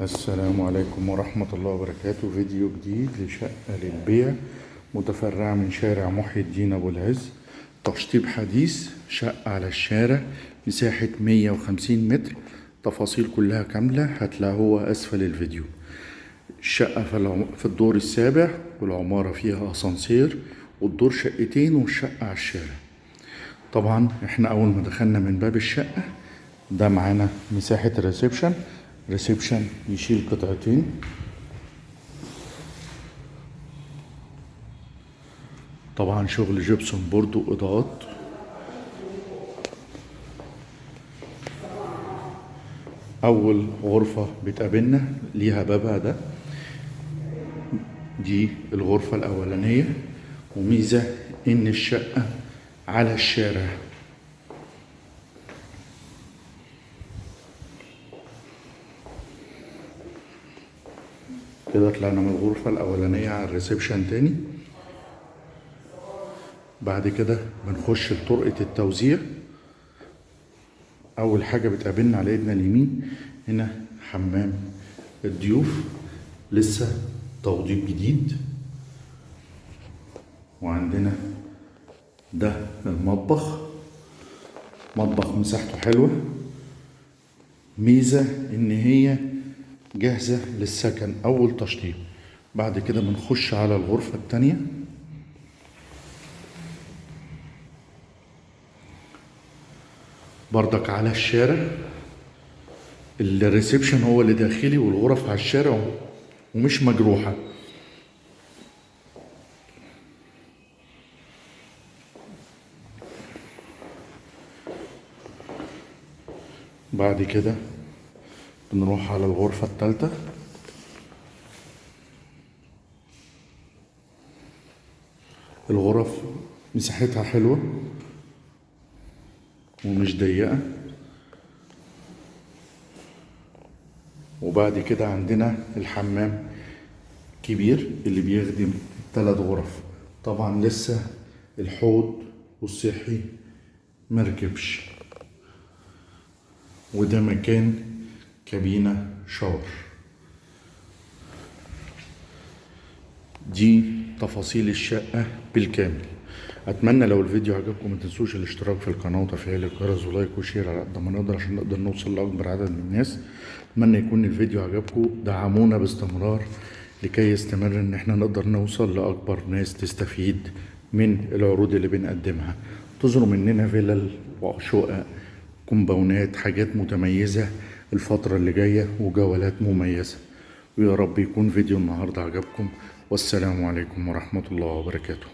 السلام عليكم ورحمة الله وبركاته. فيديو جديد لشقة للبيع متفرعة من شارع محي الدين أبو العز. تشطيب حديث شقة على الشارع مساحة 150 متر. تفاصيل كلها كاملة هتلاقوها أسفل الفيديو. الشقة في, الدور السابع والعمارة فيها أسانسير والدور شقتين والشقة على الشارع. طبعا إحنا أول ما دخلنا من باب الشقة ده معانا مساحة ال reception reception يشيل قطعتين. طبعا شغل gypsum board واضاءات أول غرفة بتقابلنا ليها بابها ده دي الغرفة الأولانية. وميزة إن الشقة على الشارع. كده طلعنا من الغرفة الأولانية على الريسبشن تاني. بعد كده بنخش لطرقة التوزيع. أول حاجة بتقابلنا على إيدنا اليمين هنا حمام الضيوف. لسه توضيب جديد. وعندنا ده المطبخ. مطبخ مساحته حلوة. ميزة إن هي جاهزة للسكن. أول تشطيب. بعد كده بنخش على الغرفة التانية. بردك على الشارع. الريسبشن هو اللي داخلي والغرف على الشارع ومش مجروحة. بعد كده بنروح على الغرفة التالتة. الغرف مساحتها حلوة ومش ضيقة. وبعد كده عندنا الحمام كبير اللي بيخدم ثلاث غرف. طبعا لسه الحوض والصحي مركبش. وده مكان كابينة shower. دي تفاصيل الشقة بالكامل. أتمنى لو الفيديو عجبكم ما تنسوش الاشتراك في القناة وتفعيل الجرس و like و share على قد ما نقدر عشان نقدر نوصل لأكبر عدد من الناس. أتمنى يكون الفيديو عجبكم. دعمونا باستمرار لكي يستمر إن إحنا نقدر نوصل لأكبر ناس تستفيد من العروض اللي بنقدمها. تظهروا مننا فيلل وشقق كومباونات حاجات متميزة. الفترة اللي جاية وجولات مميزة. ويا رب يكون فيديو النهاردة عجبكم. والسلام عليكم ورحمة الله وبركاته.